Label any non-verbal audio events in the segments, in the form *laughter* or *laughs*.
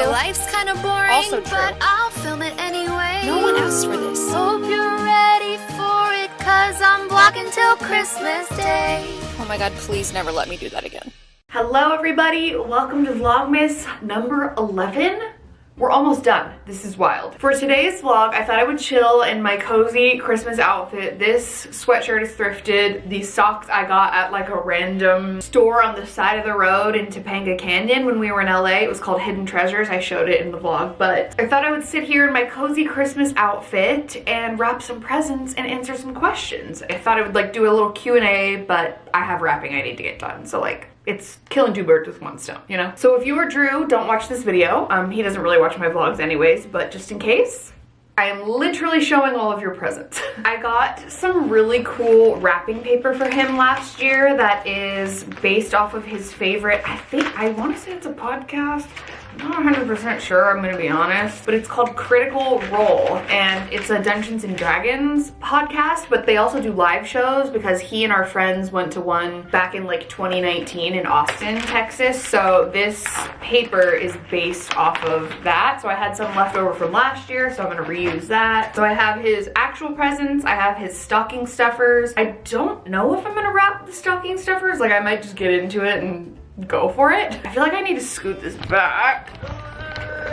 My life's kind of boring, Also true. but I'll film it anyway. No one asked for this. Hope you're ready for it, cause I'm vlogging till Christmas Day. Oh my god, please never let me do that again. Hello everybody, welcome to Vlogmas number 11. We're almost done. This is wild. For today's vlog, I thought I would chill in my cozy Christmas outfit. This sweatshirt is thrifted. These socks I got at like a random store on the side of the road in Topanga Canyon when we were in LA. It was called Hidden Treasures. I showed it in the vlog, but I thought I would sit here in my cozy Christmas outfit and wrap some presents and answer some questions. I thought I would like do a little Q&A, but I have wrapping I need to get done. So like it's killing two birds with one stone, you know? So if you are Drew, don't watch this video. Um, he doesn't really watch my vlogs anyways, but just in case, I am literally showing all of your presents. *laughs* I got some really cool wrapping paper for him last year that is based off of his favorite, I think, I want to say it's a podcast. I'm not 100% sure, I'm gonna be honest, but it's called Critical Role and it's a Dungeons and Dragons podcast, but they also do live shows because he and our friends went to one back in like 2019 in Austin, Texas. So this paper is based off of that. So I had some left over from last year, so I'm gonna reuse that. So I have his actual presents, I have his stocking stuffers. I don't know if I'm gonna wrap the stocking stuffers, like I might just get into it and go for it. I feel like I need to scoot this back.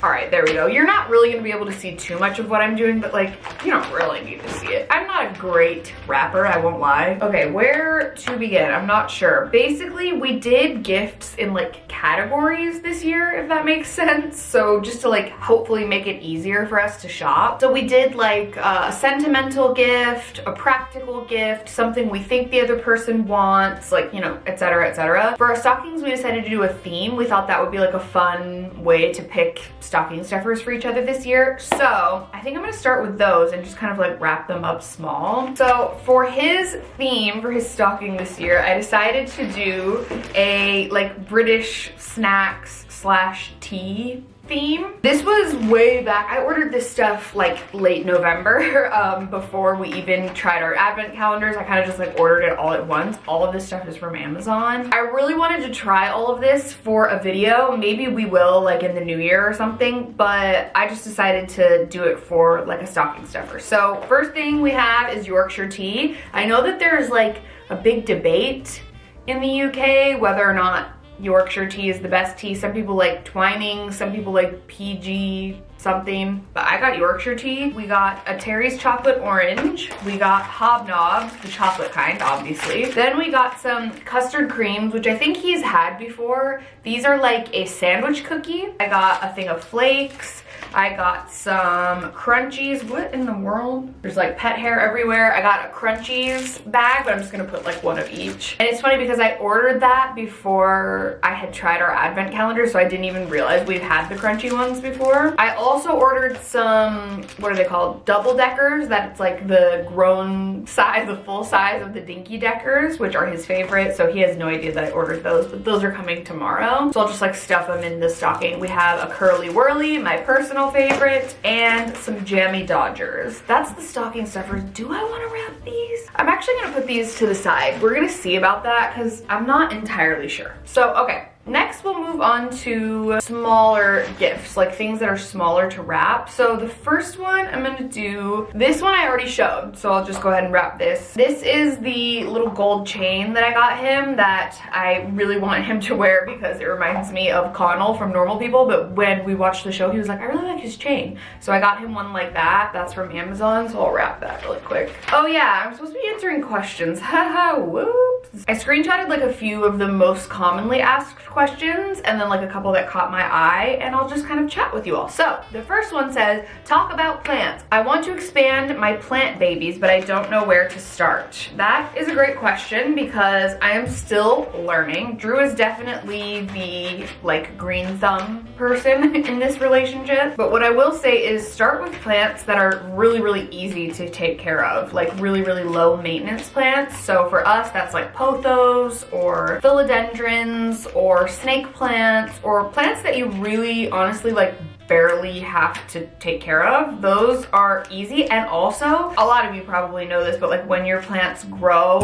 All right, there we go. You're not really gonna be able to see too much of what I'm doing, but like, you don't really need to see it. I'm not a great wrapper, I won't lie. Okay, where to begin? I'm not sure. Basically, we did gifts in like categories this year, if that makes *laughs* sense. So just to like hopefully make it easier for us to shop. So we did like uh, a sentimental gift, a practical gift, something we think the other person wants, like, you know, etc., etc. For our stockings, we decided to do a theme. We thought that would be like a fun way to pick stocking stuffers for each other this year. So I think I'm gonna start with those and just kind of like wrap them up small. So for his theme, for his stocking this year, I decided to do a like British snacks slash tea theme. This was way back. I ordered this stuff like late November *laughs* um, before we even tried our advent calendars. I kind of just like ordered it all at once. All of this stuff is from Amazon. I really wanted to try all of this for a video. Maybe we will like in the new year or something, but I just decided to do it for like a stocking stuffer. So first thing we have is Yorkshire tea. I know that there's like a big debate in the UK whether or not Yorkshire tea is the best tea. Some people like Twining, some people like PG something, but I got Yorkshire tea. We got a Terry's chocolate orange. We got Hobnob, the chocolate kind, obviously. Then we got some custard creams, which I think he's had before. These are like a sandwich cookie. I got a thing of flakes. I got some crunchies. What in the world? There's like pet hair everywhere. I got a crunchies bag, but I'm just gonna put like one of each. And it's funny because I ordered that before I had tried our advent calendar, so I didn't even realize we've had the crunchy ones before. I also ordered some, what are they called? Double deckers, that it's like the grown size, the full size of the dinky deckers, which are his favorite. So he has no idea that I ordered those, but those are coming tomorrow. So I'll just like stuff them in the stocking. We have a curly wurly, my personal favorite, and some jammy Dodgers. That's the stocking stuffers. Do I want to wrap these? I'm actually going to put these to the side. We're going to see about that because I'm not entirely sure. So, okay. Next, we'll move on to smaller gifts, like things that are smaller to wrap. So the first one I'm gonna do, this one I already showed, so I'll just go ahead and wrap this. This is the little gold chain that I got him that I really want him to wear because it reminds me of Connell from Normal People, but when we watched the show, he was like, I really like his chain. So I got him one like that. That's from Amazon, so I'll wrap that really quick. Oh yeah, I'm supposed to be answering questions. *laughs* Haha, whoops. I screenshotted like a few of the most commonly asked questions and then like a couple that caught my eye and I'll just kind of chat with you all. So the first one says, talk about plants. I want to expand my plant babies, but I don't know where to start. That is a great question because I am still learning. Drew is definitely the like green thumb person *laughs* in this relationship. But what I will say is start with plants that are really, really easy to take care of, like really, really low maintenance plants. So for us, that's like pothos or philodendrons or snake plants or plants that you really honestly like barely have to take care of. Those are easy and also a lot of you probably know this but like when your plants grow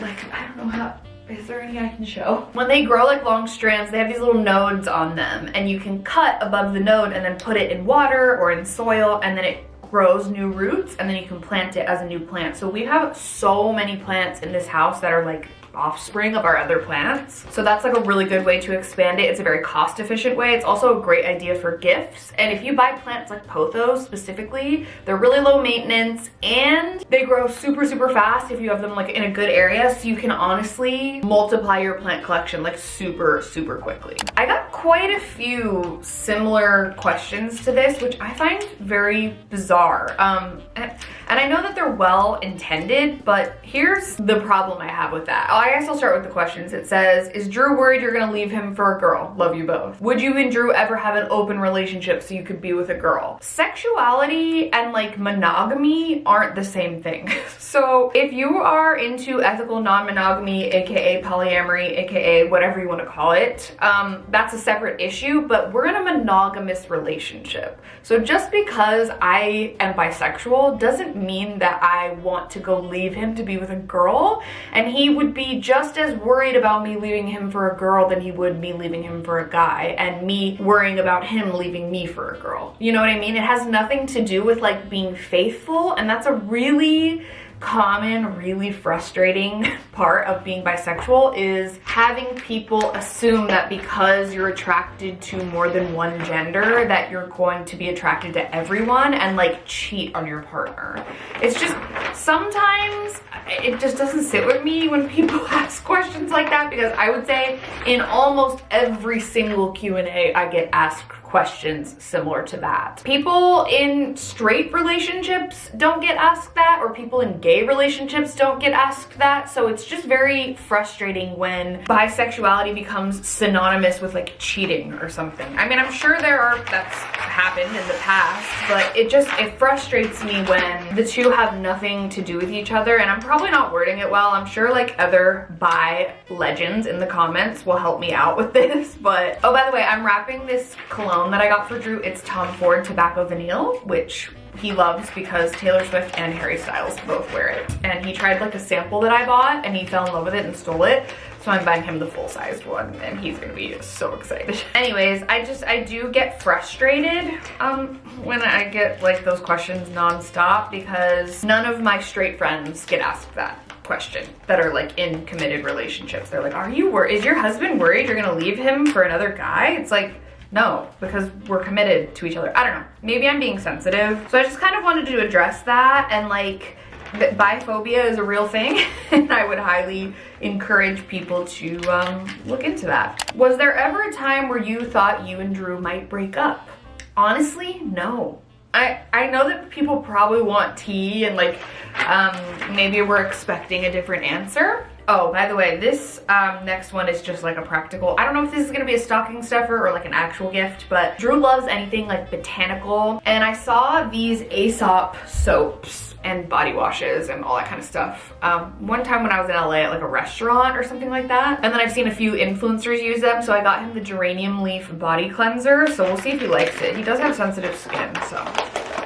like I don't know how is there any I can show? When they grow like long strands, they have these little nodes on them and you can cut above the node and then put it in water or in soil and then it grows new roots and then you can plant it as a new plant. So we have so many plants in this house that are like offspring of our other plants. So that's like a really good way to expand it. It's a very cost efficient way. It's also a great idea for gifts. And if you buy plants like pothos specifically, they're really low maintenance and they grow super, super fast if you have them like in a good area. So you can honestly multiply your plant collection like super, super quickly. I got quite a few similar questions to this, which I find very bizarre. Um, and, I know that they're well intended, but here's the problem I have with that. I guess I'll start with the questions. It says, is Drew worried you're gonna leave him for a girl? Love you both. Would you and Drew ever have an open relationship so you could be with a girl? Sexuality and like monogamy aren't the same thing. *laughs* so if you are into ethical non-monogamy, AKA polyamory, AKA whatever you wanna call it, um, that's a separate issue, but we're in a monogamous relationship. So just because I am bisexual doesn't mean that I want to go leave him to be with a girl and he would be just as worried about me leaving him for a girl than he would me leaving him for a guy and me worrying about him leaving me for a girl. You know what I mean? It has nothing to do with like being faithful and that's a really common, really frustrating *laughs* part of being bisexual is having people assume that because you're attracted to more than one gender that you're going to be attracted to everyone and like cheat on your partner. It's just sometimes it just doesn't sit with me when people *laughs* ask questions like that because I would say in almost every single Q&A I get asked questions similar to that. People in straight relationships don't get asked that or people in gay relationships don't get asked that. So it's just very frustrating when bisexuality becomes synonymous with like cheating or something. I mean, I'm sure there are, that's happened in the past, but it just, it frustrates me when the two have nothing to do with each other. And I'm probably not wording it well. I'm sure like other bi legends in the comments will help me out with *laughs* this. But, oh, by the way, I'm wrapping this cologne cologne that I got for Drew. It's Tom Ford Tobacco Vanille, which he loves because Taylor Swift and Harry Styles both wear it. And he tried like a sample that I bought and he fell in love with it and stole it. So I'm buying him the full-sized one and he's gonna be so excited. *laughs* Anyways, I just, I do get frustrated um, when I get like those questions nonstop because none of my straight friends get asked that question that are like in committed relationships. They're like, are you worried? Is your husband worried you're gonna leave him for another guy? It's like, no, because we're committed to each other. I don't know. Maybe I'm being sensitive. So I just kind of wanted to address that and like biphobia is a real thing *laughs* and I would highly encourage people to um, look into that. Was there ever a time where you thought you and Drew might break up? Honestly, no. I, I know that people probably want tea and like um, maybe we're expecting a different answer. Oh, by the way, this um, next one is just like a practical. I don't know if this is gonna be a stocking stuffer or like an actual gift, but Drew loves anything like botanical. And I saw these Aesop soaps and body washes and all that kind of stuff. Um, one time when I was in LA at like a restaurant or something like that. And then I've seen a few influencers use them. So I got him the geranium leaf body cleanser. So we'll see if he likes it. He does have sensitive skin, so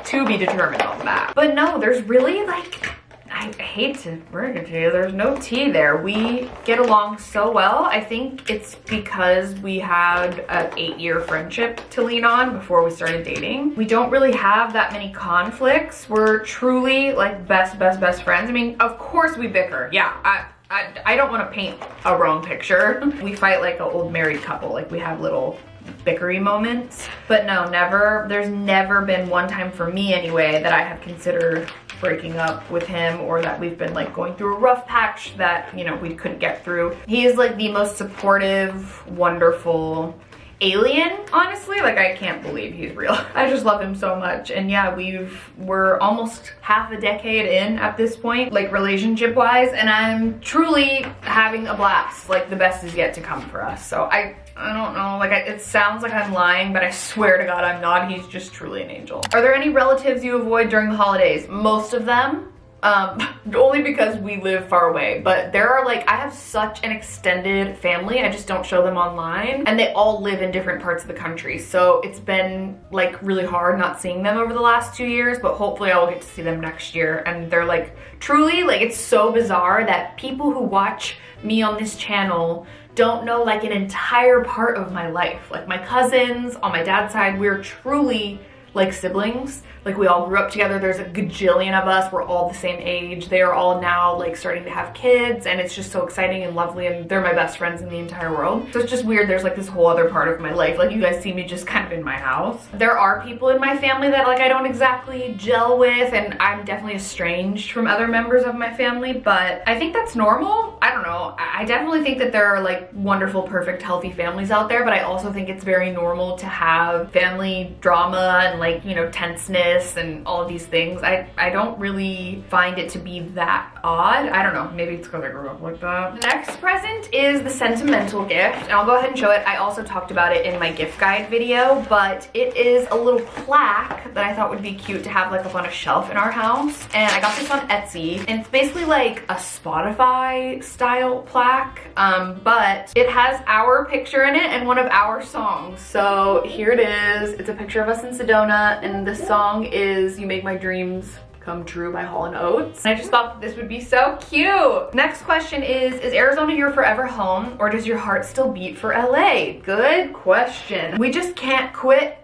to be determined on that. But no, there's really like I hate to bring it to you, there's no tea there. We get along so well. I think it's because we had an eight year friendship to lean on before we started dating. We don't really have that many conflicts. We're truly like best, best, best friends. I mean, of course we bicker. Yeah, I, I, I don't want to paint a wrong picture. *laughs* we fight like an old married couple. Like we have little bickery moments. But no, never, there's never been one time for me anyway that I have considered breaking up with him or that we've been like going through a rough patch that, you know, we couldn't get through. He is like the most supportive, wonderful, alien honestly. Like i can't believe he's real. *laughs* I just love him so much. And yeah we've we're almost half a decade in at this point like relationship wise and i'm truly having a blast like the best is yet to come for us. So i I don't know, like I, it sounds like I'm lying, but I swear to God I'm not. He's just truly an angel. Are there any relatives you avoid during the holidays? Most of them. um, *laughs* only because we live far away. But there are like, I have such an extended family. I just don't show them online. And they all live in different parts of the country. So it's been like really hard not seeing them over the last two years, but hopefully I will get to see them next year. And they're like, truly, like it's so bizarre that people who watch me on this channel don't know like an entire part of my life. Like my cousins on my dad's side, we're truly like siblings. Like we all grew up together. There's a gajillion of us. We're all the same age. They are all now like starting to have kids and it's just so exciting and lovely and they're my best friends in the entire world. So it's just weird. There's like this whole other part of my life. Like you guys see me just kind of in my house. There are people in my family that like I don't exactly gel with and I'm definitely estranged from other members of my family, but I think that's normal. I don't know. I definitely think that there are like wonderful, perfect, healthy families out there, but I also think it's very normal to have family drama and like, you know, tenseness and all these things. I, I don't really find it to be that odd. I don't know, maybe it's because I grew up like that. Next present is the sentimental gift, and I'll go ahead and show it. I also talked about it in my gift guide video, but it is a little plaque that I thought would be cute to have like up on a shelf in our house. And I got this on Etsy, and it's basically like a Spotify style plaque, um, but it has our picture in it and one of our songs. So here it is. It's a picture of us in Sedona, and the song is You Make My Dreams Come True by Hall & Oates. And I just thought this would be so cute. Next question is, is Arizona your forever home or does your heart still beat for LA? Good question. We just can't quit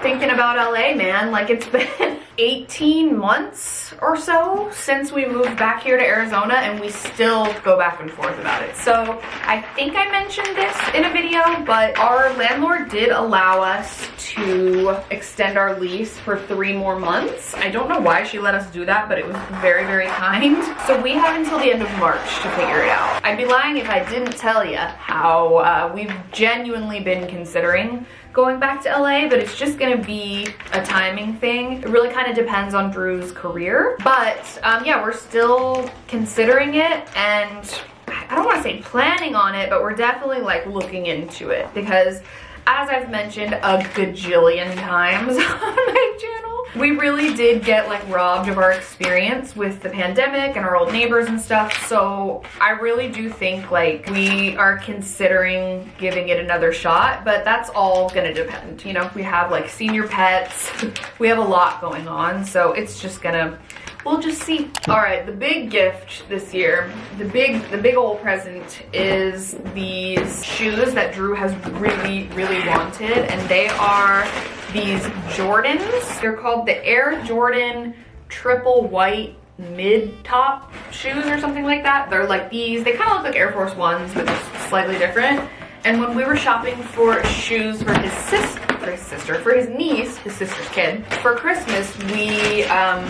thinking about LA, man. Like it's *laughs* been 18 months or so since we moved back here to Arizona and we still go back and forth about it. So I think I mentioned this in a video, but our landlord did allow us to extend our lease for three more months. I don't know why she let us do that, but it was very, very kind. So we have until the end of March to figure it out. I'd be lying if I didn't tell you how uh, we've genuinely been considering going back to LA, but it's just gonna be a timing thing. It really kind of depends on Drew's career. But um, yeah, we're still considering it and I don't wanna say planning on it, but we're definitely like looking into it because as I've mentioned a gajillion times *laughs* on my channel, we really did get like robbed of our experience with the pandemic and our old neighbors and stuff. So I really do think like we are considering giving it another shot, but that's all gonna depend. You know, we have like senior pets, *laughs* we have a lot going on. So it's just gonna we'll just see. All right, the big gift this year, the big, the big old present is these shoes that Drew has really, really wanted, and they are these Jordans. They're called the Air Jordan Triple White mid-top shoes or something like that. They're like these, they kind of look like Air Force Ones, but just slightly different. And when we were shopping for shoes for his sister, for his sister, for his niece, his sister's kid, for Christmas, we um,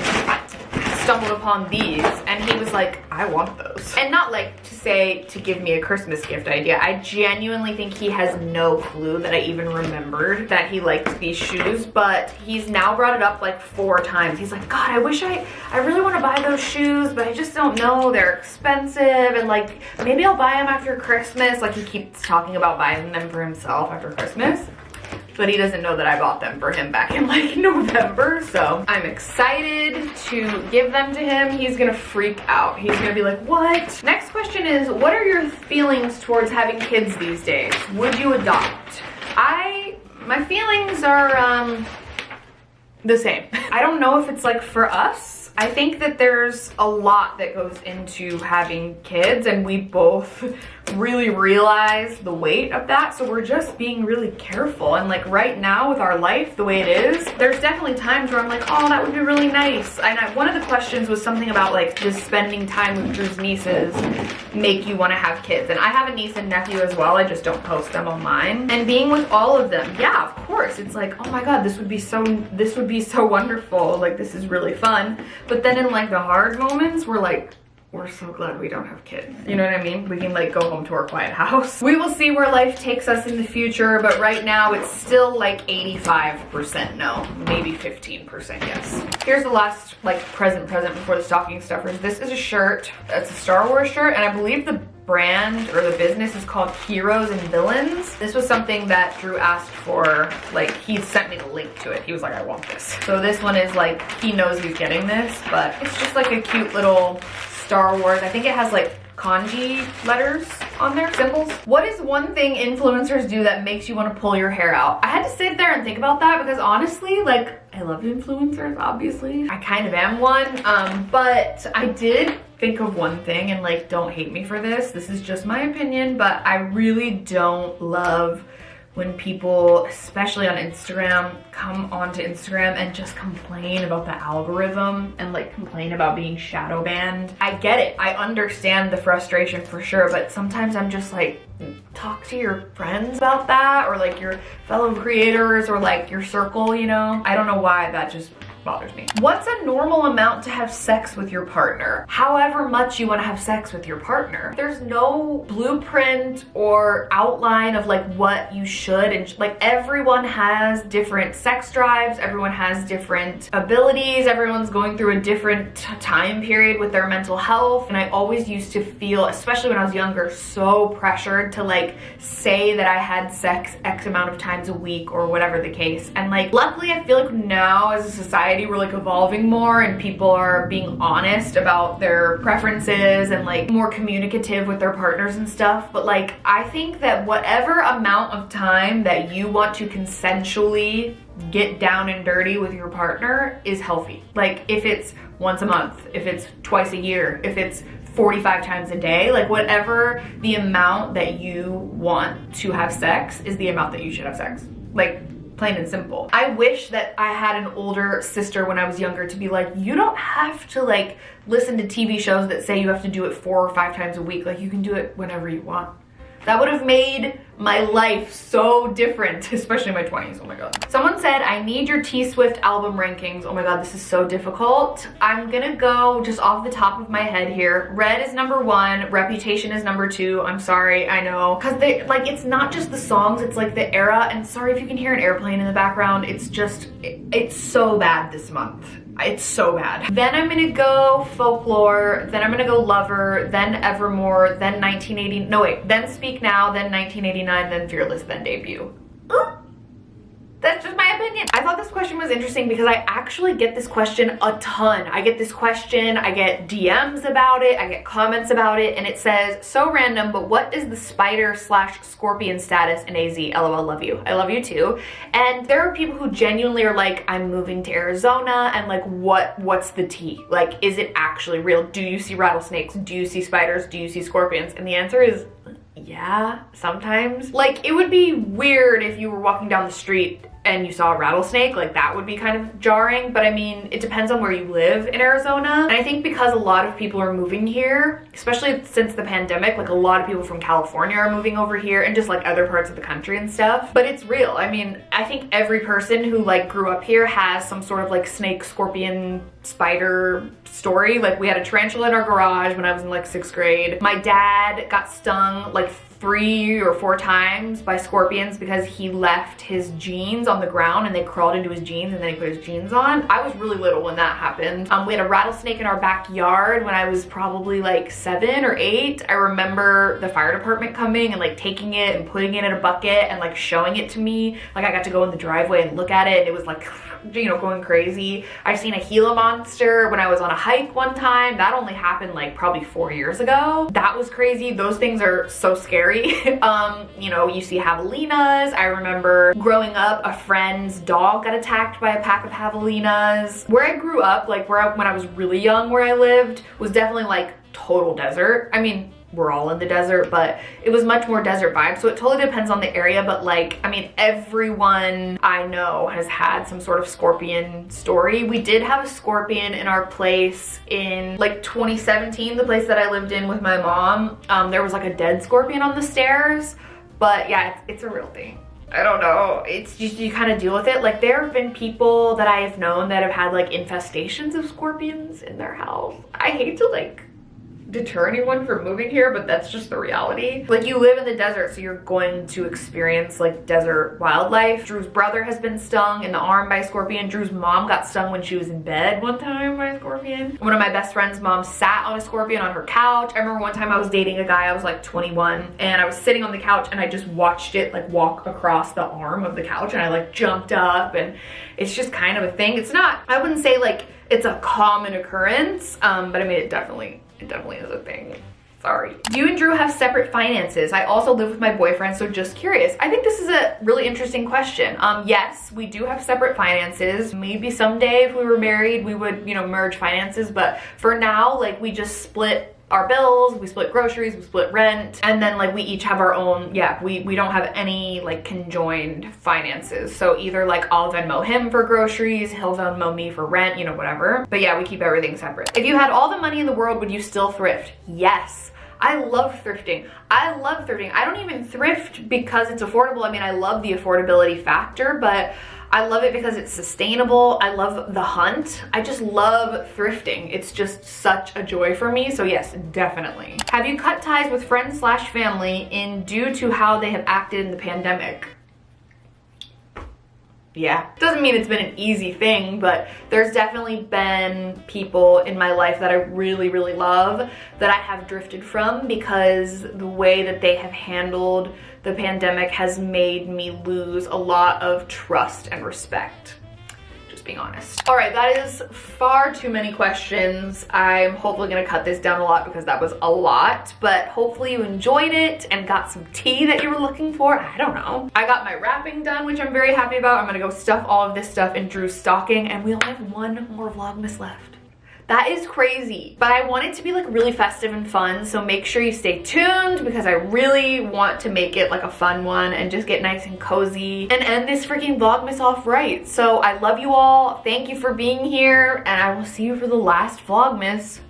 stumbled upon these and he was like, I want those. And not like to say to give me a Christmas gift idea. I genuinely think he has no clue that I even remembered that he liked these shoes, but he's now brought it up like four times. He's like, God, I wish I, I really want to buy those shoes, but I just don't know. They're expensive and like, maybe I'll buy them after Christmas. Like he keeps talking about buying them for himself after Christmas but he doesn't know that I bought them for him back in like *laughs* November. So I'm excited to give them to him. He's gonna freak out. He's gonna be like, what? Next question is, what are your feelings towards having kids these days? Would you adopt? I, my feelings are um, the same. *laughs* I don't know if it's like for us I think that there's a lot that goes into having kids and we both really realize the weight of that. So we're just being really careful. And like right now with our life, the way it is, there's definitely times where I'm like, oh, that would be really nice. And I, one of the questions was something about like just spending time with Drew's nieces make you want to have kids. And I have a niece and nephew as well. I just don't post them online. And being with all of them, yeah, of course. It's like, oh my God, this would be so, this would be so wonderful. Like this is really fun. But then in like the hard moments, we're like, we're so glad we don't have kids. You know what I mean? We can like go home to our quiet house. We will see where life takes us in the future, but right now it's still like 85% no, maybe 15% yes. Here's the last like present present before the stocking stuffers. This is a shirt. It's a Star Wars shirt and I believe the brand or the business is called Heroes and Villains. This was something that Drew asked for, like he sent me the link to it. He was like, I want this. So this one is like, he knows he's getting this, but it's just like a cute little Star Wars. I think it has like kanji letters on there, symbols. What is one thing influencers do that makes you want to pull your hair out? I had to sit there and think about that because honestly, like, I love influencers, obviously. I kind of am one, um, but I did think of one thing and like, don't hate me for this. This is just my opinion, but I really don't love when people, especially on Instagram, come onto Instagram and just complain about the algorithm and like complain about being shadow banned. I get it. I understand the frustration for sure, but sometimes I'm just like, talk to your friends about that or like your fellow creators or like your circle, you know? I don't know why that just bothers me. What's a normal amount to have sex with your partner? However much you want to have sex with your partner. There's no blueprint or outline of like what you should and like everyone has different sex drives, everyone has different abilities, everyone's going through a different time period with their mental health and I always used to feel, especially when I was younger, so pressured to like say that I had sex X amount of times a week or whatever the case. And like luckily I feel like now as a society society we're like evolving more and people are being honest about their preferences and like more communicative with their partners and stuff. But like I think that whatever amount of time that you want to consensually get down and dirty with your partner is healthy. Like if it's once a month if it's twice a year if it's 45 times a day like whatever the amount that you want to have sex is the amount that you should have sex. Like plain and simple. I wish that I had an older sister when I was younger to be like, you don't have to like listen to TV shows that say you have to do it four or five times a week. Like you can do it whenever you want. That would have made my life so different, *laughs* especially in my 20s, oh my god. Someone said, I need your T-Swift album rankings. Oh my god, this is so difficult. I'm gonna go just off the top of my head here. Red is number one, Reputation is number two. I'm sorry, I know. Cause they, like, it's not just the songs, it's like the era. And sorry if you can hear an airplane in the background. It's just, it, it's so bad this month. It's so bad. Then I'm gonna go Folklore, then I'm gonna go Lover, then Evermore, then 1980, no wait, then Speak Now, then 1989, then Fearless, then Debut. *gasps* That's just opinion. I thought this question was interesting because I actually get this question a ton. I get this question, I get DMs about it, I get comments about it, and it says, so random, but what is the spider slash scorpion status in AZ? LOL, love you. I love you too. And there are people who genuinely are like, I'm moving to Arizona, and like, what? what's the tea? Like, is it actually real? Do you see rattlesnakes? Do you see spiders? Do you see scorpions? And the answer is yeah, sometimes. Like, it would be weird if you were walking down the street and you saw a rattlesnake, like that would be kind of jarring. But I mean, it depends on where you live in Arizona. And I think because a lot of people are moving here, especially since the pandemic, like a lot of people from California are moving over here and just like other parts of the country and stuff. But it's real. I mean, I think every person who like grew up here has some sort of like snake, scorpion, spider story. Like we had a tarantula in our garage when I was in like sixth grade. My dad got stung like three or four times by scorpions because he left his jeans on the ground and they crawled into his jeans and then he put his jeans on. I was really little when that happened. Um, we had a rattlesnake in our backyard when I was probably like seven or eight. I remember the fire department coming and like taking it and putting it in a bucket and like showing it to me. Like I got to go in the driveway and look at it and it was like *laughs* you know, going crazy. I've seen a Gila monster when I was on a hike one time. That only happened like probably four years ago. That was crazy. Those things are so scary. *laughs* um, you know, you see javelinas. I remember growing up, a friend's dog got attacked by a pack of javelinas. Where I grew up, like where I, when I was really young where I lived, was definitely like total desert. I mean, we're all in the desert, but it was much more desert vibe. So it totally depends on the area, but like, I mean, everyone I know has had some sort of scorpion story. We did have a scorpion in our place in like 2017, the place that I lived in with my mom. Um, there was like a dead scorpion on the stairs, but yeah, it's, it's a real thing. I don't know. It's just, you kind of deal with it. Like there have been people that I have known that have had like infestations of scorpions in their house. I hate to like deter anyone from moving here, but that's just the reality. Like you live in the desert, so you're going to experience like desert wildlife. Drew's brother has been stung in the arm by a scorpion. Drew's mom got stung when she was in bed one time by a scorpion. One of my best friend's mom sat on a scorpion on her couch. I remember one time I was dating a guy, I was like 21, and I was sitting on the couch and I just watched it like walk across the arm of the couch and I like jumped up and it's just kind of a thing. It's not, I wouldn't say like it's a common occurrence, um, but I mean it definitely it definitely is a thing. Sorry. You and Drew have separate finances? I also live with my boyfriend, so just curious. I think this is a really interesting question. Um, yes, we do have separate finances. Maybe someday if we were married, we would, you know, merge finances, but for now, like we just split our bills, we split groceries, we split rent, and then like we each have our own, yeah, we, we don't have any like conjoined finances. So either like I'll Venmo him for groceries, he'll Venmo me for rent, you know, whatever. But yeah, we keep everything separate. If you had all the money in the world, would you still thrift? Yes. I love thrifting. I love thrifting. I don't even thrift because it's affordable. I mean, I love the affordability factor, but I love it because it's sustainable. I love the hunt. I just love thrifting. It's just such a joy for me. So yes, definitely. Have you cut ties with friends slash family in due to how they have acted in the pandemic? Yeah. Doesn't mean it's been an easy thing but there's definitely been people in my life that I really really love that I have drifted from because the way that they have handled the pandemic has made me lose a lot of trust and respect being honest. All right, that is far too many questions. I'm hopefully gonna cut this down a lot because that was a lot, but hopefully you enjoyed it and got some tea that you were looking for. I don't know. I got my wrapping done, which I'm very happy about. I'm gonna go stuff all of this stuff in Drew's stocking and we only have one more Vlogmas left. That is crazy. But I want it to be like really festive and fun. So make sure you stay tuned because I really want to make it like a fun one and just get nice and cozy and end this freaking Vlogmas off right. So I love you all. Thank you for being here and I will see you for the last Vlogmas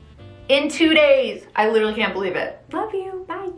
in two days. I literally can't believe it. Love you. Bye.